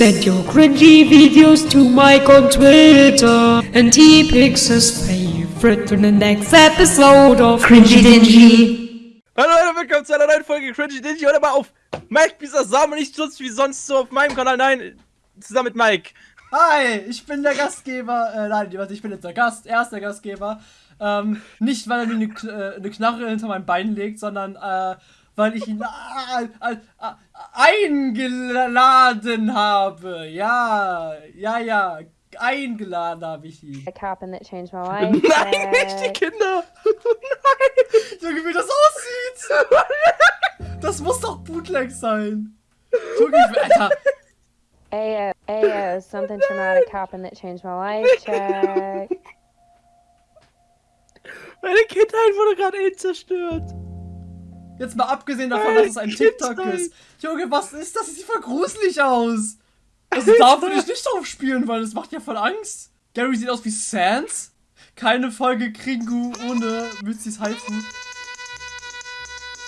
Send your cringy videos to Mike on Twitter, and he picks his favorite for the next episode of Cringy Dingy. Hallo Leute, willkommen zu einer neuen Folge Cringy Dingy. Heute mal auf Mike Bisasam und nicht sonst wie sonst so auf meinem Kanal. Nein, zusammen mit Mike. Hi, ich bin der Gastgeber. Äh, nein, warte, ich bin jetzt der Gast. Er ist der Gastgeber. Ähm, nicht, weil er mir eine, äh, eine Knarre hinter mein Bein legt, sondern äh, weil ich ihn eingeladen habe. Ja, ja, ja. Eingeladen habe ich ihn. a and that changed my life. Nein, nicht die Kinder. Junge, wie das aussieht! Das muss doch Bootleg sein. Junge, Alter. Ayo, ayo, something traumatic happened that changed my life. Check. Meine Kindheit wurde gerade eh zerstört. Jetzt mal abgesehen davon, dass es ein TikTok ist. Junge, was ist das? Das sieht voll gruselig aus. Also da würde ich nicht drauf spielen, weil das macht ja voll Angst. Gary sieht aus wie Sans. Keine Folge Kringu ohne Mützis Haifu.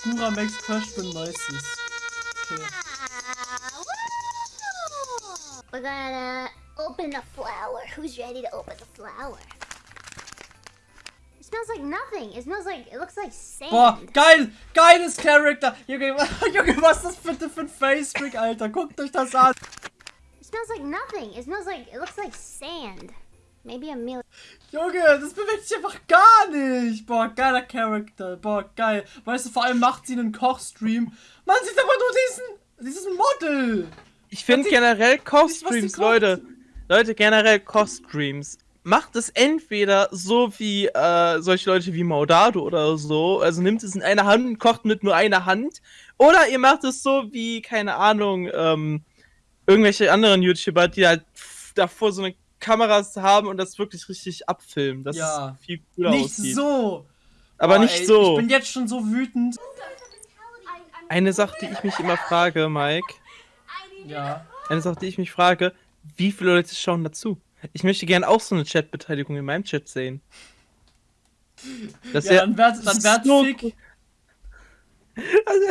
Gura Max Crush bin Neuestes. Okay. We're gonna open the flower. Who's ready to open the flower? It smells like nothing. It smells like it looks like sand. Boah, geil! Geiles Charakter! Junge, Junge, was ist das bitte für ein Facetrick, Alter? Guckt euch das an! It smells like nothing. It smells like it looks like sand. Maybe a million. Junge, das bewegt sich einfach gar nicht. Boah, geiler Charakter. Boah, geil. Weißt du, vor allem macht sie einen Kochstream. Man sieht aber nur diesen, dieses Model. Ich finde generell Kochstreams. Leute. Leute, generell Kochstreams. Macht es entweder so wie äh, solche Leute wie Maudado oder so, also nimmt es in einer Hand und kocht mit nur einer Hand, oder ihr macht es so wie, keine Ahnung, ähm, irgendwelche anderen YouTuber, die halt davor so eine Kameras haben und das wirklich richtig abfilmen. Das Ja. viel cooler Nicht aussieht. so. Aber Boah, nicht ey, so. Ich bin jetzt schon so wütend. Eine Sache, die ich mich immer frage, Mike, Ja. eine Sache, die ich mich frage, wie viele Leute schauen dazu? Ich möchte gerne auch so eine Chatbeteiligung in meinem Chat sehen. Das Ja, dann werd, dann werd so. Also,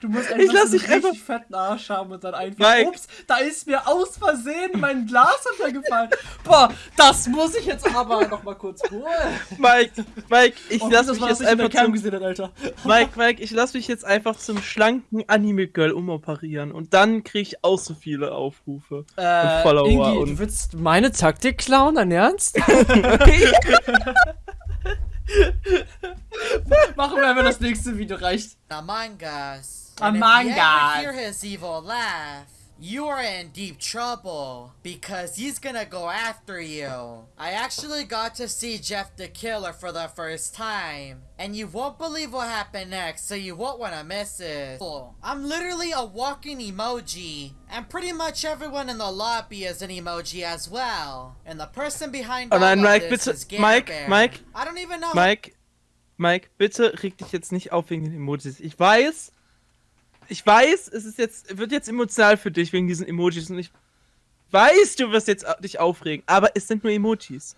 Du musst Ich einfach lass so einen einfach- richtig fetten Arsch haben und dann einfach. Mike. Ups, da ist mir aus Versehen mein Glas runtergefallen. Boah, das muss ich jetzt aber noch mal kurz holen. Mike, Mike, ich Oh, lass das mich jetzt einfach zum, gesehen, hat, Alter. Mike, Mike, ich lass mich jetzt einfach zum schlanken Anime-Girl umoperieren und dann krieg ich auch so viele Aufrufe und Follower Äh, Ingi, und du willst meine Taktik klauen, dein Ernst? Machen wir einfach das nächste Video, reicht. Among Us. Among and if you Us. ever hear his evil laugh, you are in deep trouble because he's gonna go after you. I actually got to see Jeff the Killer for the first time, and you won't believe what happened next, so you won't want to miss it. I'm literally a walking emoji, and pretty much everyone in the lobby is an emoji as well. And the person behind Oh all nein, of Mike, this bitte, is Gare Mike, Bear. Mike, I don't even know. Mike, Mike, bitte reg dich jetzt nicht auf wegen den Emojis. Ich weiß, ich weiß, es ist jetzt, wird jetzt emotional für dich wegen diesen Emojis und ich weiß, du wirst jetzt dich aufregen, aber es sind nur Emojis.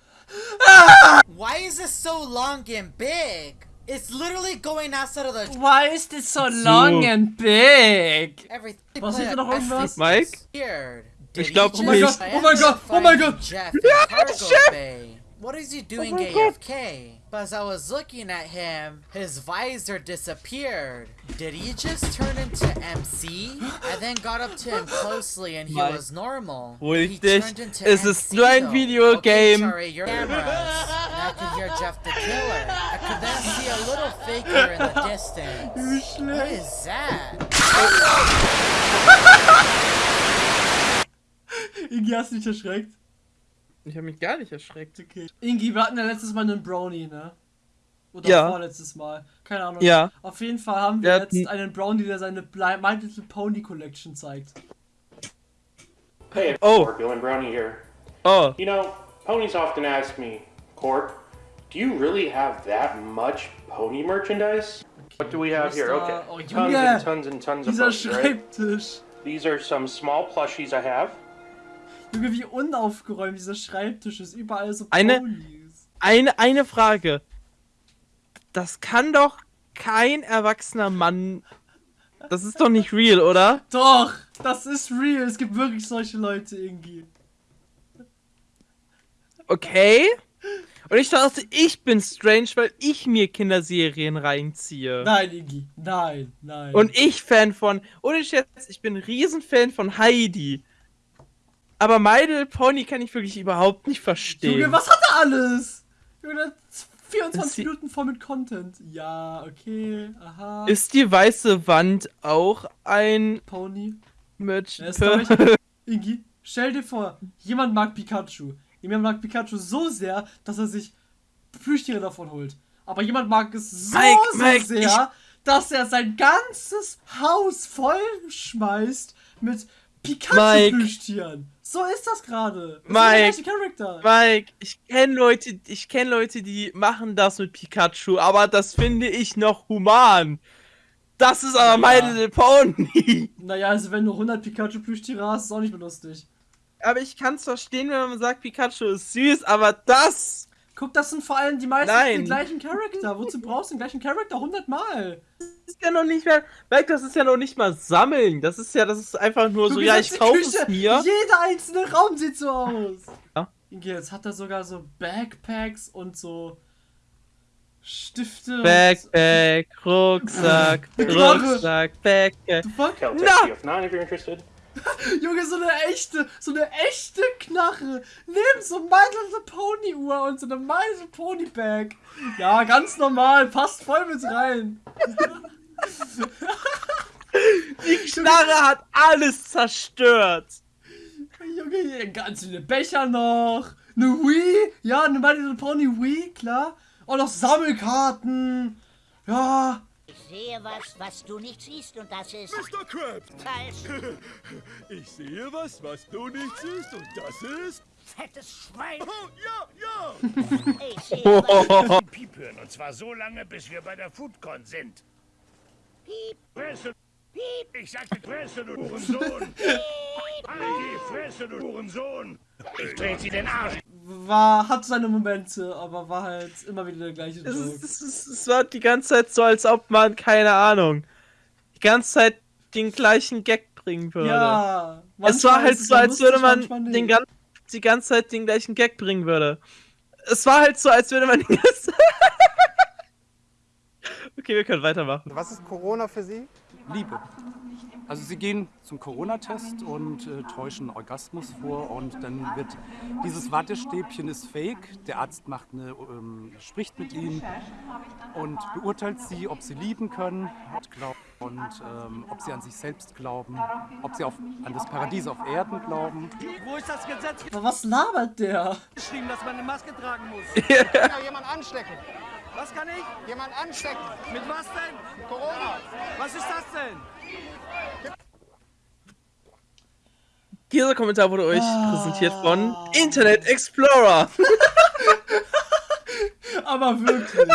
Why is this so long and big? It's literally going outside of the Why is this so long and big? everything. Was ist da noch irgendwas? Mike? Weird. Ich Did glaub he Oh mein. Gott, oh mein Gott, oh mein Gott. Cargo bay. What is he doing AFK? But As I was looking at him, his visor disappeared. Did he just turn into MC? I then got up to him closely and he Mike. was normal. Ruhig He dich. turned into Es ist MC nur ein though. Videogame. Okay, sorry, your cameras. And I could hear Jeff the Killer. I could then see a little figure in the distance. What is that? Ingi, hast du dich erschreckt? Ich habe mich gar nicht erschreckt. Okay. Ingi, wir hatten ja letztes Mal einen Brownie, ne? Oder Ja. vorletztes Mal. Keine Ahnung. Ja. Auf jeden Fall haben Wir wir hatten- jetzt einen Brownie, der seine My Little Pony Collection zeigt. Hey, Oh. Dylan Brownie here. Oh, You know, ponies often ask me, Court, do you really have that much pony merchandise? What do we have here? Okay, oh, tons Junge, and tons and tons of Dieser ponies, right? Schreibtisch. These are some small plushies I have. Junge, wie unaufgeräumt dieser Schreibtisch ist. Überall so Eine- Ponys. eine, eine Frage. Das kann doch kein erwachsener Mann Das ist doch nicht real, oder? Doch, das ist real. Es gibt wirklich solche Leute, Ingi. Okay. Und ich dachte, ich bin strange, weil ich mir Kinderserien reinziehe. Nein, Ingi. Nein, nein. Und ich Fan von. Ohne Scherz, ich bin Riesenfan von Heidi. Aber My Little Pony kann ich wirklich überhaupt nicht verstehen. Junge, was hat er alles? Junge, Das 24 sie- Minuten voll mit Content. Ja, okay, aha. Ist die weiße Wand auch ein Pony. Merch? Ja, Ingi, stell dir vor, jemand mag Pikachu. Jemand mag Pikachu so sehr, dass er sich Plüschtiere davon holt. Aber jemand mag es so, Mike, so Mike, sehr, dass er sein ganzes Haus voll schmeißt mit. Pikachu-Plüschtieren. So ist das gerade. Mike. Mike, ich kenne Leute, ich kenne Leute, die machen das mit Pikachu, aber das finde ich noch human. Das ist aber My Ja. Little Pony. Naja, also wenn du 100 Pikachu-Plüschtiere hast, ist auch nicht mehr lustig. Aber ich kann es verstehen, wenn man sagt, Pikachu ist süß, aber das Guck, das sind vor allem die meisten Nein. den gleichen Charakter. Wozu brauchst du den gleichen Charakter 100 Mal? ist ja noch nicht mehr. Mike, das ist ja noch nicht mal sammeln. Das ist ja, das ist einfach nur Du so, ja, ich kaufe es mir. Jeder einzelne Raum sieht so aus. Ja. Jetzt hat er sogar so Backpacks und so Stifte. Backpack, Rucksack. Rucksack, Backpack. Und, fuck? No. you if not if you're interested. Junge, so eine echte, so eine echte Knarre. Neben so My Little Pony Uhr und so eine My Little Pony Bag. Ja, ganz normal, passt voll mit rein. Die Knarre hat alles zerstört. Junge, hier ganz viele Becher noch. Eine Wii. Ja, eine My Little Pony Wii, klar. Und noch Sammelkarten. Ja. Ich sehe was, was du nicht siehst und das ist Mr. Krabs, falsch. ich sehe was, was du nicht siehst und das ist... Fettes Schwein. Oh, ja, ja! Ich sehe was. Piep hören. Und zwar so lange, bis wir bei der Foodcon sind. Piep, piep, ich sagte Fresse, du Hurensohn. Halt die Fresse, du Hurensohn. Ich dreh sie den Arsch. War, hat seine Momente, aber war halt immer wieder der gleiche Es, es, ist, es war die ganze Zeit so, als ob man, keine Ahnung, die ganze Zeit den gleichen Gag bringen würde. Ja. es war halt so, als würde man den gan die ganze Zeit den gleichen Gag bringen würde. Es war halt so, als würde man die ganze Okay, wir können weitermachen. Was ist Corona für Sie? Liebe. Also sie gehen zum Corona-Test und äh, täuschen Orgasmus vor und dann wird dieses Wattestäbchen ist fake. Der Arzt macht eine, ähm, spricht mit ihnen und beurteilt sie, ob sie lieben können glaub- und ähm, ob sie an sich selbst glauben, ob sie auf, an das Paradies auf Erden glauben. Wo ist das Gesetz Aber was labert der? geschrieben, dass man eine Maske tragen muss? Kann ja jemand anstecken. Was kann ich? Jemand anstecken. Mit was denn? Corona. Was ist das denn? Dieser Kommentar wurde euch Ah. präsentiert von Internet Explorer. Aber wirklich.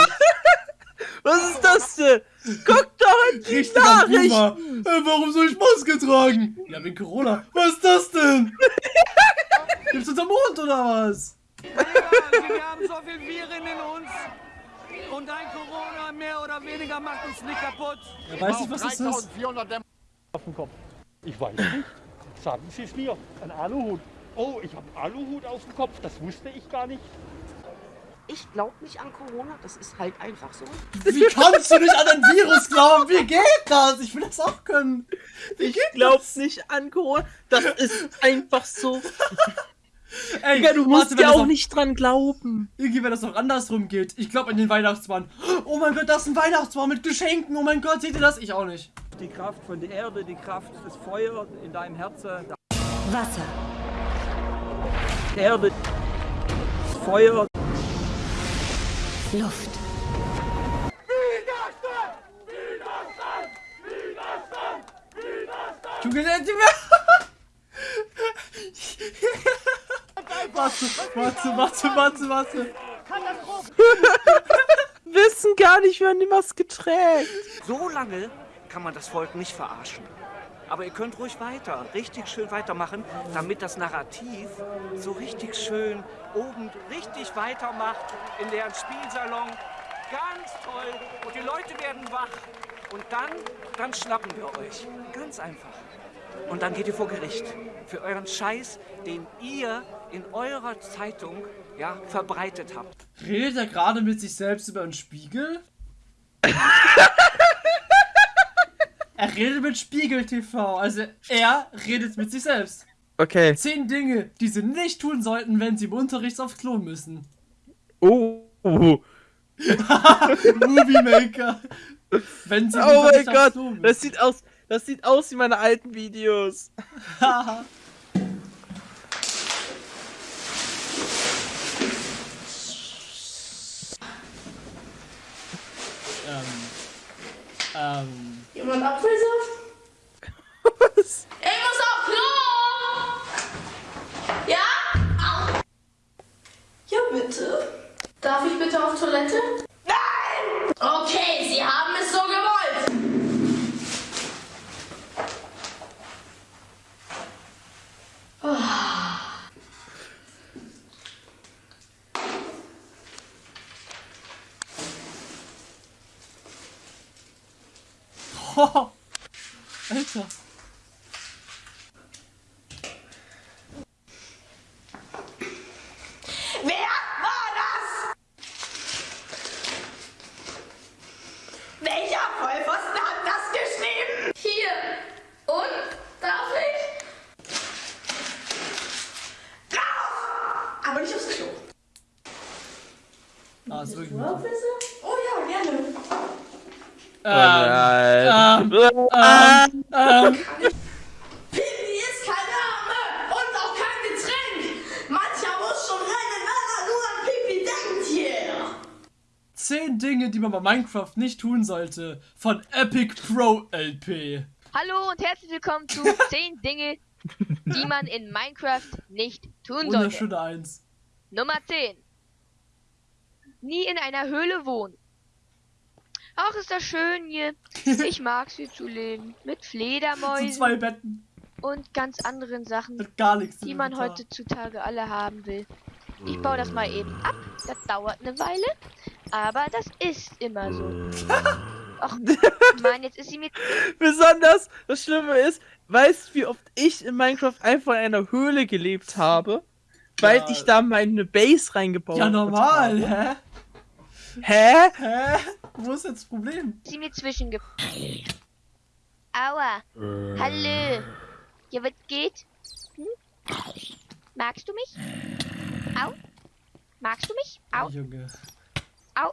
Was ist das denn? Guck doch in die Richtiger Nachricht. Boomer. Äh, warum soll ich Maske tragen? Ja, wegen Corona. Was ist das denn? Gibt's unter Mond oder was? wir haben so viel Viren in uns. Und ein Corona mehr oder weniger macht uns nicht kaputt. Er weiß nicht, was das ist. 3400 Dämm Auf dem Kopf. Ich weiß nicht. Sagen Sie es mir. Ein Aluhut. Oh, ich habe einen Aluhut auf dem Kopf. Das wusste ich gar nicht. Ich glaube nicht an Corona, das ist halt einfach so. Wie kannst du nicht an ein Virus glauben? Wie geht das? Ich will das auch können. Wie geht Glaub's nicht an Corona. Das ist einfach so. Ey, Digga, du musst warte, ja auch nicht dran glauben. Irgendwie, wenn das noch andersrum geht. Ich glaube an den Weihnachtsmann. Oh mein Gott, das ist ein Weihnachtsbaum mit Geschenken. Oh mein Gott, seht ihr das? Ich auch nicht. Die Kraft von der Erde, die Kraft des Feuers in deinem Herzen. Wasser. Erde, Feuer. Luft. Junge, der die Warte, warte, warte, warte, warte. Wissen gar nicht, wer die Maske trägt. So lange kann man das Volk nicht verarschen. Aber ihr könnt ruhig weiter, richtig schön weitermachen, damit das Narrativ so richtig schön oben richtig weitermacht in deren Spielsalon. Ganz toll. Und die Leute werden wach. Und dann, dann schnappen wir euch. Ganz einfach. Und dann geht ihr vor Gericht. Für euren Scheiß, den ihr in eurer Zeitung ja, verbreitet habt. Redet er gerade mit sich selbst über einen Spiegel? er redet mit Spiegel TV. Also er redet mit sich selbst. Okay. Zehn Dinge, die sie nicht tun sollten, wenn sie im Unterricht aufs Klo müssen. Oh. Movie Maker. Wenn sie im Oh mein Gott, Klo müssen. das sieht aus, das sieht aus wie meine alten Videos. Ähm. Jemand Apfelsaft? Was? Ich muss auf Klo! Ja? Au. Ja, bitte. Darf ich bitte auf Toilette? Nein! Okay, Sie haben es so gewollt. Oh, Alter. Wer war das? Welcher Vollpfosten hat das geschrieben? Hier. Und? Darf ich? Raus! Aber nicht aufs Klo. Ah, ist wirklich Oh ja, gerne. Ähm, Pipi ist keine Arme und auch kein Getränk. Mancher muss schon rennen, wenn nur an Pipi denkt hier. Zehn Dinge, die man bei Minecraft nicht tun sollte. Von Epic Pro LP. Hallo und herzlich willkommen zu 10 Dinge, die man in Minecraft nicht tun sollte. Wunderschöne Eins. Nummer 10. Nie in einer Höhle wohnen. Ach, ist das schön hier. Ich mag's hier zu leben. Mit Zu Fledermäusen zwei Betten. und ganz anderen Sachen, Hat gar nichts die man heutzutage alle haben will. Ich baue das mal eben ab. Das dauert eine Weile. Aber das ist immer so. Ach, Mann, jetzt ist sie mir Besonders, das Schlimme ist, weißt du, wie oft ich in Minecraft einfach in einer Höhle gelebt habe? Weil Ja. ich da meine Base reingebaut Ja, normal, habe. hä? Hä? Hä? Wo ist jetzt das Problem? sie mir zwischenge... Aua. Hallo. Ja, was geht? Hm? Magst du mich? Au. Magst du mich? Au. Junge. Au.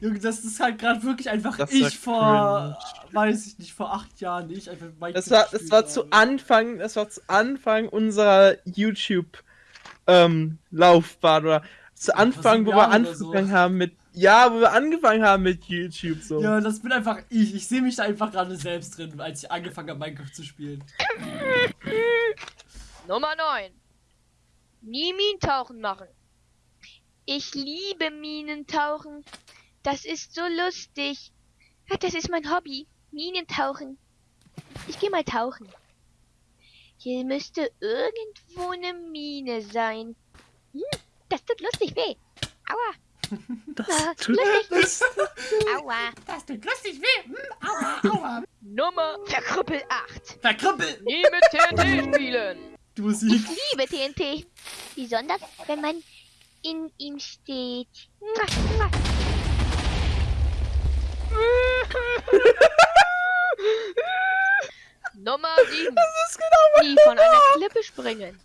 Junge, das ist halt gerade wirklich einfach Das ich vor, weiß ich nicht, vor acht Jahren, ich einfach Minecraft Das war, das war zu Anfang, das war zu Anfang unserer YouTube ähm, Laufbahn oder zu Anfang, wo wir oder so. angefangen haben mit, ja, wo wir angefangen haben mit YouTube so. Ja, das bin einfach ich. Ich sehe mich da einfach gerade selbst drin, als ich angefangen habe, Minecraft zu spielen. Nummer 9. Nie Minentauchen machen. Ich liebe Minentauchen. Das ist so lustig. Das ist mein Hobby. Minentauchen. Ich gehe mal tauchen. Hier müsste irgendwo eine Mine sein. Hm, das tut lustig weh. Aua. Das tut lustig weh. Aua. Das tut lustig weh. Hm, aua, aua. Nummer Verkrüppel 8. Verkrüppel! Nie mit TNT spielen. Die Musik. Ich liebe TNT. Besonders, wenn man in ihm steht. Nummer 7. Nie von einer Klippe springen.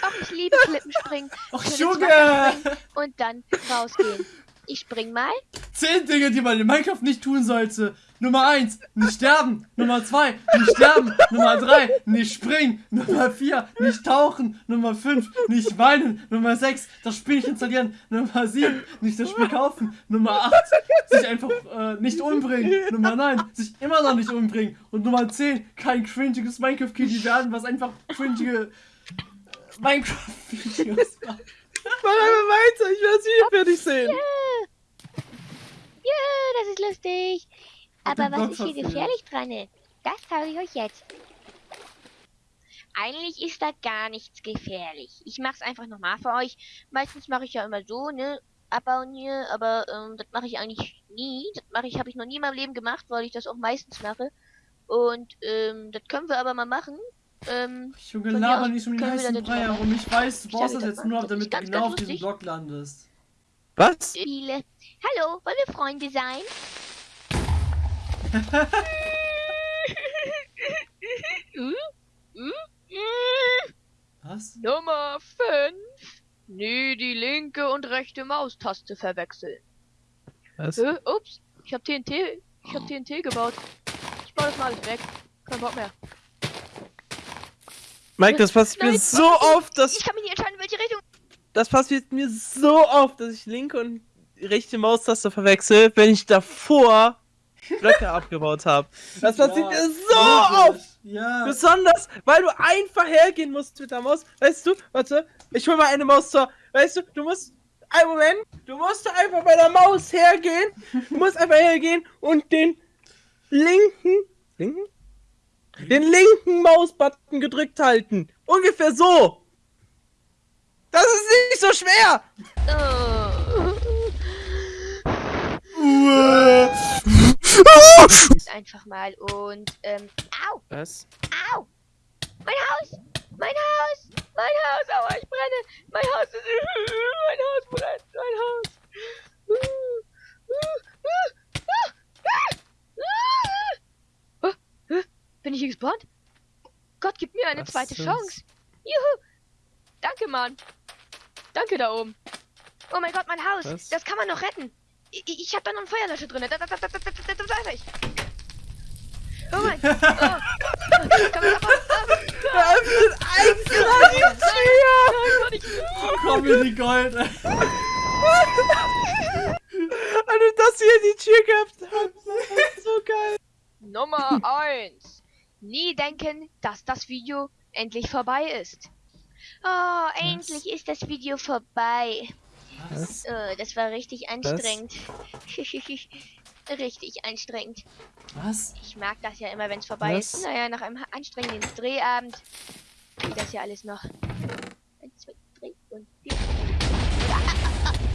Ach, ich liebe Klippenspringen. Ach, Junge! Und dann rausgehen. Ich spring mal. Zehn Dinge, die man in Minecraft nicht tun sollte. Nummer eins, nicht sterben. Nummer zwei, nicht sterben. Nummer drei, nicht springen. Nummer vier, nicht tauchen. Nummer fünf, nicht weinen. Nummer sechs, das Spiel nicht installieren. Nummer sieben, nicht das Spiel kaufen. Nummer acht, sich einfach äh, nicht umbringen. Nummer neun, sich immer noch nicht umbringen. Und Nummer zehn, kein cringiges Minecraft-Kitty werden, was einfach cringige Minecraft-Videos macht. Mach einfach weiter, ich will das Video fertig sehen. Ja. ja, das ist lustig. Aber was ist hier gefährlich dran? Das zeige ich euch jetzt. Eigentlich ist da gar nichts gefährlich. Ich mache es einfach nochmal für euch. Meistens mache ich ja immer so, ne? abbauen hier, aber ähm, das mache ich eigentlich nie. Das mache ich, habe ich noch nie in meinem Leben gemacht, weil ich das auch meistens mache. Und ähm, das können wir aber mal machen. Ähm, Junge, laber nicht um den heißen Brei herum. Ich weiß, du brauchst das jetzt nur, damit du genau auf diesem. Block landest. Was? Spiele. Hallo, wollen wir Freunde sein? Was? Nummer 5. Nie die linke und rechte Maustaste verwechseln. Was? Äh, ups, ich hab TNT. Ich hab TNT gebaut. Ich baue das mal alles weg. Kein Bock mehr. Mike, das passiert mir so oft, dass Ich kann mich nicht entscheiden, welche Richtung. das passiert mir so oft, dass ich linke und rechte Maustaste verwechsel, wenn ich davor Blöcke abgebaut habe. Das passiert mir so oft. Ja. Besonders, weil du einfach hergehen musst mit der Maus. Weißt du, warte, ich hol mal eine Maus zur. Weißt du, du musst. Ein Moment, du musst einfach bei der Maus hergehen. Du musst einfach hergehen und den linken. Linken? Den linken Mausbutton gedrückt halten. Ungefähr so. Das ist nicht so schwer. Jetzt einfach mal und ähm. Au! Was? Au! Mein Haus! Mein Haus! Mein Haus! Aua, ich brenne! Mein Haus ist. Mein Haus brennt! Mein Haus! Oh, hä? Bin ich gespawnt? Gott, gib mir eine Was zweite ist? Chance. Juhu. Danke, Mann. Danke da oben. Oh mein Gott, mein Haus. Was? Das kann man noch retten. Ich, ich habe da noch einen Feuerlöscher drin. Da, da, da, da, da, da, da, da da, da, da, Oh mein Gott. Oh. Komm, komm, komm. Öffnet extra die Tür! Komm in die Gold! Als du das hier in die Tür gehabt hast, das ist so geil! Nummer 1! Nie denken, dass das Video endlich vorbei ist. Oh, endlich ist das Video vorbei. Was? Oh, das war richtig anstrengend. richtig anstrengend. Was? Ich mag das ja immer, wenn es vorbei Was? ist. Naja, nach einem anstrengenden Drehabend geht das ja alles noch. Eins, zwei, drei und vier.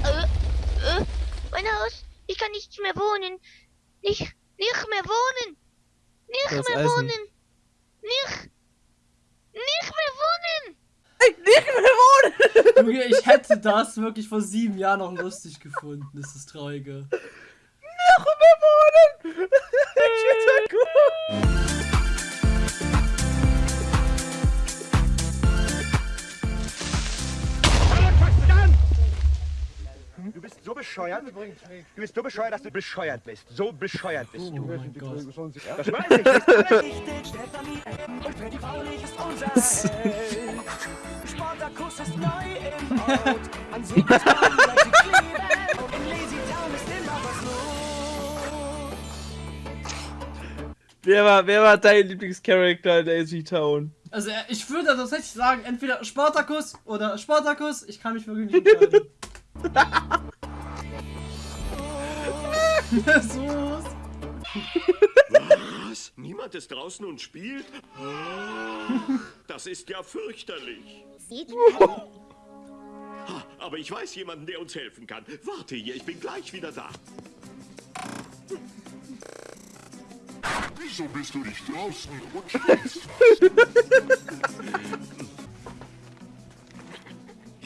Äh, äh, mein Haus! Ich kann nicht mehr wohnen! Nicht, nicht mehr wohnen! Nicht Das mehr Eisen. wohnen! Nicht! Nicht mehr wohnen! Nicht mehr wohnen! Junge, ich hätte das wirklich vor sieben Jahren noch lustig gefunden. Das ist das Traurige. Nicht mehr wohnen! Ich find's so gut. Du bist so bescheuert. Du bist so bescheuert, dass du bescheuert bist. So bescheuert bist du. Oh. Das weiß ich. Das Spartakus ist neu im Ort. An Seemannsbahn bleibt sie kleben. In Lazy Town ist immer was los. Wer war, wer war dein Lieblingscharakter in Daisy Town? Also äh, ich würde tatsächlich sagen, entweder Spartacus oder Spartacus. Ich kann mich wirklich nicht entscheiden. So. Was? Niemand ist draußen und spielt? Das ist ja fürchterlich. Ha, Aber ich weiß jemanden, der uns helfen kann. Warte hier, ich bin gleich wieder da. Wieso bist du nicht draußen und spielst?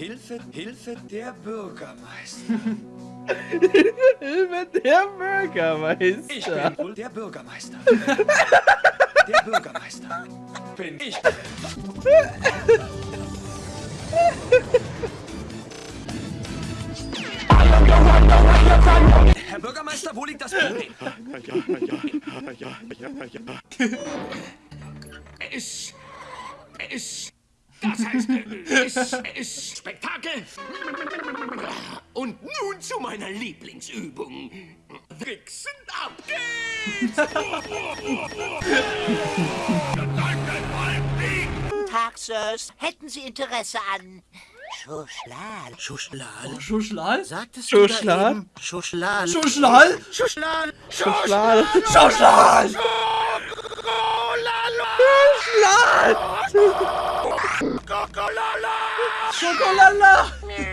Hilfe, Hilfe der Bürgermeister. Hilfe der Bürgermeister. Ich bin wohl der Bürgermeister. Der Bürgermeister. Bin ich. Herr Bürgermeister, wo liegt das Problem? Ja, ja, Das heißt, es, es Spektakel. Und nun zu meiner Lieblingsübung. Wichsen ab geht's! Guten Tag, Sirs. Hätten Sie Interesse an Schuschlal? Schuschlal? Schuschlal? Sagtest Schuschlal? du da eben Schuschlal? Schuschlal? Schuschlal? Schuschlal. Schuschlal! Kokolala! Schokolala! Ja,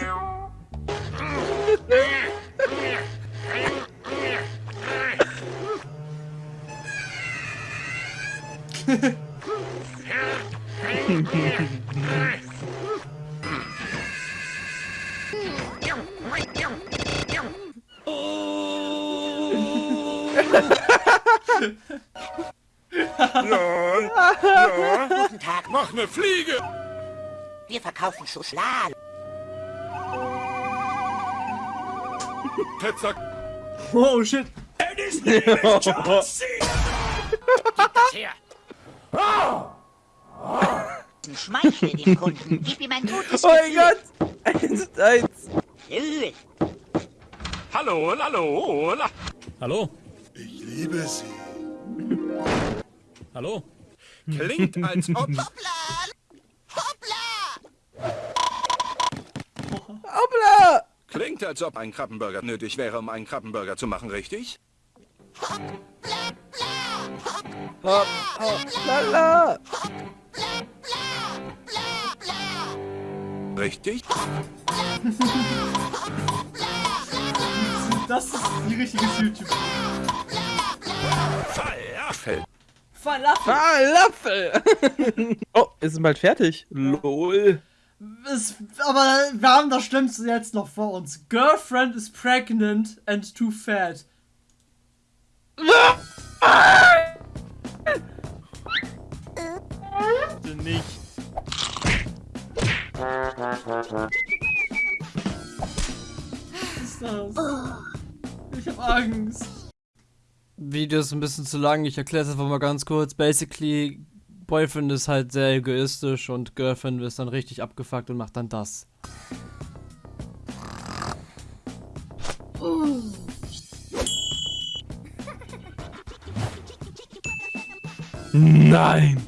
ja. Guten Tag. Mach ne Fliege. Wir verkaufen Schokolade. Ketzer. Oh shit. her. Schmeichle dem Kunden. Gib ihm ein gutes Oh mein. Gott! Eins, eins. Hallo, hallo, hallo. Hallo? Ich liebe sie. Hallo? Klingt, als ob... Klingt, als ob ein Krabbenburger nötig wäre, um einen Krabbenburger zu machen, richtig? Hopp, hopp, lala. Richtig? Das ist die richtige YouTube. Falafel. Falafel. Falafel! oh, ist es bald fertig? LOL. Es, aber wir haben das Schlimmste jetzt noch vor uns. Girlfriend is pregnant and too fat. Bitte nicht. Was ist das? Ich hab Angst. Video ist ein bisschen zu lang, ich erkläre es einfach mal ganz kurz. Basically, Boyfriend ist halt sehr egoistisch und Girlfriend ist dann richtig abgefuckt und macht dann das. Nein!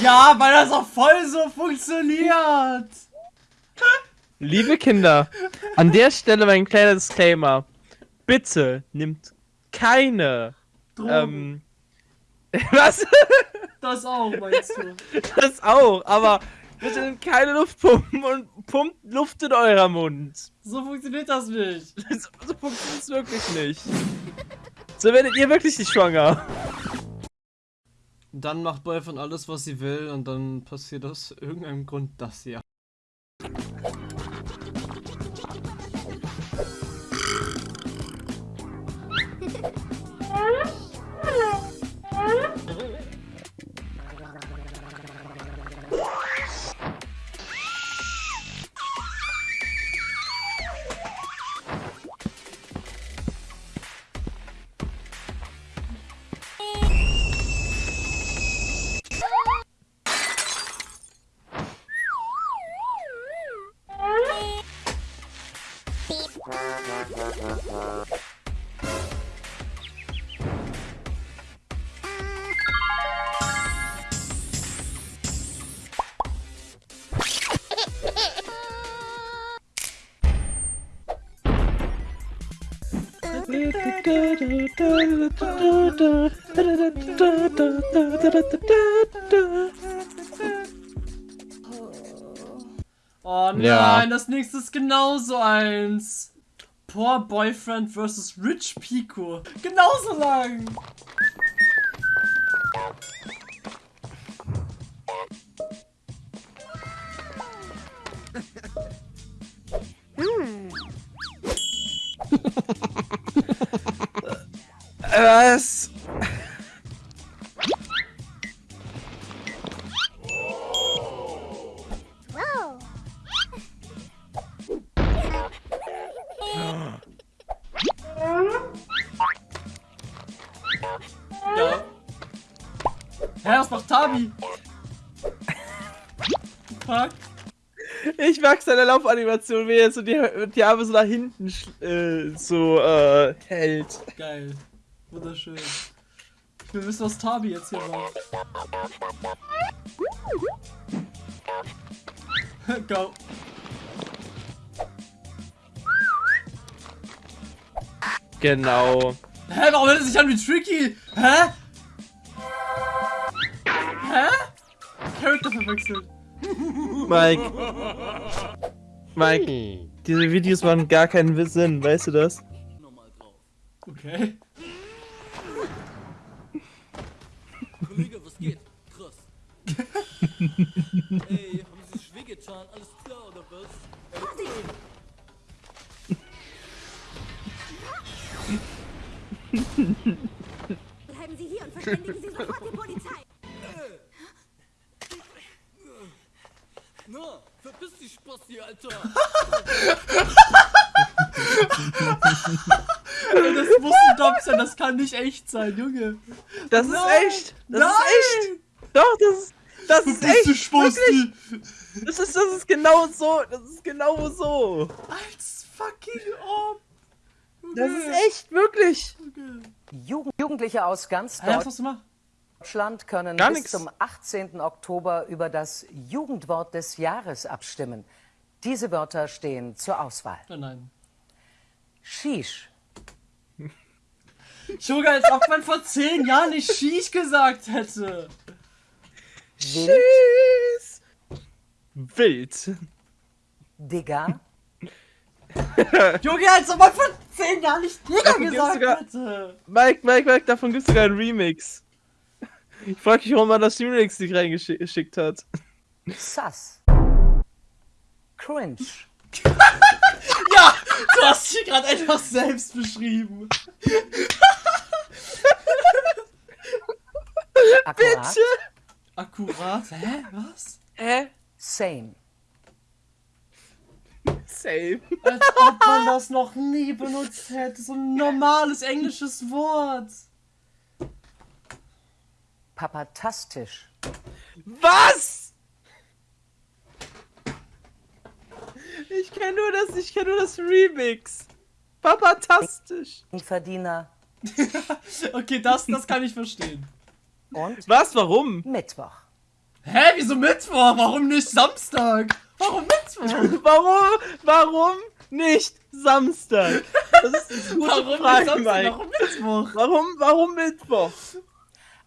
Ja, weil das auch voll so funktioniert. Liebe Kinder, an der Stelle mein kleiner Disclaimer. Bitte nimmt keine. Drogen. Ähm, was? Das auch, meinst du? Das auch, aber bitte nimmt keine Luftpumpen und pumpt Luft in eurer Mund. So funktioniert das nicht. So, so funktioniert es wirklich nicht. So werdet ihr wirklich nicht schwanger. Dann macht Boyfriend alles, was sie will und dann passiert aus irgendeinem Grund das hier. Oh nein, Ja. das nächste ist genauso eins. Poor Boyfriend vs. Rich Pico. Genauso lang. Hmm. Was? Ich mag seine Laufanimation, wie er so die, die Arme so nach hinten äh, so äh, hält. Geil. Wunderschön. Ich will wissen, was Tabi jetzt hier macht. Go. Genau. Hä, warum hört er sich an wie Tricky? Hä? Hä? Charakter verwechselt. Mike. Mike, diese Videos machen gar keinen Sinn, weißt du das? Okay. Kollege, was geht? Krass. Ey, haben Sie sich wehgetan? Alles klar oder was? Bleiben Sie hier und verständigen Sie sofort die Polizei. Verpiss dich, Spasti, Alter! Ey, das muss ein Dub sein, das kann nicht echt sein, Junge. Das ist Nein, echt! Das nein. ist echt! Doch, das ist. Das ist Bist du echt! Spasti? Das ist, das ist genau so! Das ist genau so! Als fucking Orb! Das ist echt, wirklich! Jugend Jugendliche aus ganz Hä, Deutschland können Gar bis nix. zum 18. Oktober über das Jugendwort des Jahres abstimmen. Diese Wörter stehen zur Auswahl. Nein, nein. Shish, Junge, als ob man vor zehn Jahren nicht Shish gesagt hätte. Tschüss! Wild! Digga, Junge, als ob man vor zehn Jahren nicht Digga Davon gesagt sogar- hätte. Mike, Mike, Mike, davon gibt es sogar einen Remix. Ich frag mich, warum man das Remix nicht reingeschickt hat. Sass, Cringe, Ja, du hast dich gerade einfach selbst beschrieben. Akkurat, Akkurat? Hä? Was? Hä? Same, Same. Als ob man das noch nie benutzt hätte. So ein normales englisches Wort. Papatastisch, Was? Ich kenn nur das, ich kenn nur das Remix. Papatastisch. Verdiener Okay, das, das kann ich verstehen. und Was? Warum? Mittwoch. Hä, wieso Mittwoch? Warum nicht Samstag? Warum Mittwoch? Warum? Warum nicht Samstag? Das ist eine gute Warum nicht Frage, Samstag? Mike. Warum Mittwoch? Warum, warum Mittwoch?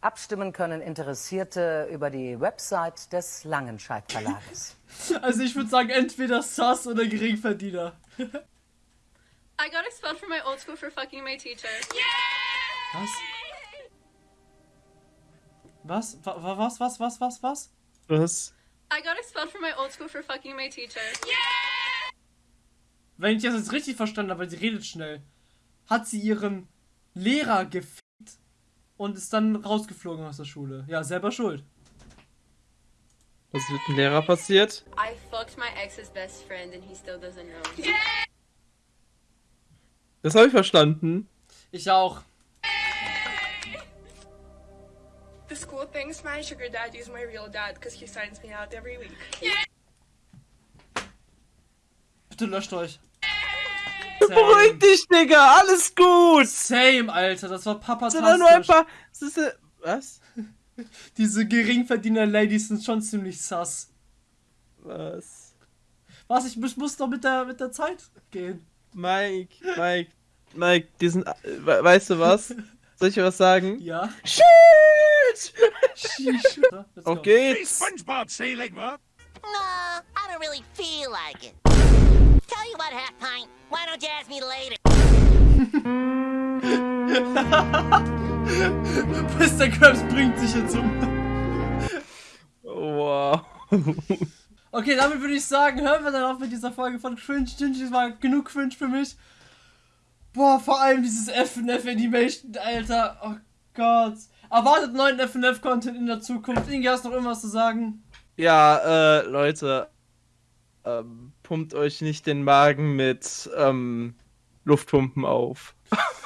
Abstimmen können Interessierte über die Website des Langenscheidt Verlages. Also ich würde sagen, entweder Sass oder Geringverdiener. I got expelled from my old school for fucking my teacher. Was? Was? Wa- wa- Was? Was? Was? Was? Was? Was? I got expelled from my old school for fucking my teacher. Wenn ich das jetzt richtig verstanden habe, weil sie redet schnell, hat sie ihren Lehrer gefickt und ist dann rausgeflogen aus der Schule. Ja, selber schuld. Was ist mit dem Lehrer passiert? I fucked my ex's best friend and he still doesn't know. Das habe ich verstanden. Ich auch. The school thinks my sugar daddy is my real dad because he signs me out every week. Bitte löscht euch. Beruhig dich, Digga, alles gut. Same, Alter, das war Das sind doch nur ein paar. Ist, äh, was? Diese Geringverdiener-Ladies sind schon ziemlich sass. Was? Was, ich muss, muss doch mit der, mit der Zeit gehen. Mike, Mike, Mike, die sind. äh, we- Weißt du was? Soll ich dir was sagen? Ja. Shit! Sheesh. Auf geht's! SpongeBob sailing, what? No, I don't really feel like it. Tell you what, Half Pint, why don't you ask me later? Mr. Krabs bringt sich jetzt um. Wow. Okay, damit würde ich sagen, hören wir dann auf mit dieser Folge von Cringe. Es war genug Cringe für mich. Boah, vor allem dieses FNF Animation, Alter. Oh Gott. Erwartet neuen FNF-Content in der Zukunft. Inge, hast du noch irgendwas zu sagen? Ja, äh, Leute. Ähm, pumpt euch nicht den Magen mit ähm, Luftpumpen auf.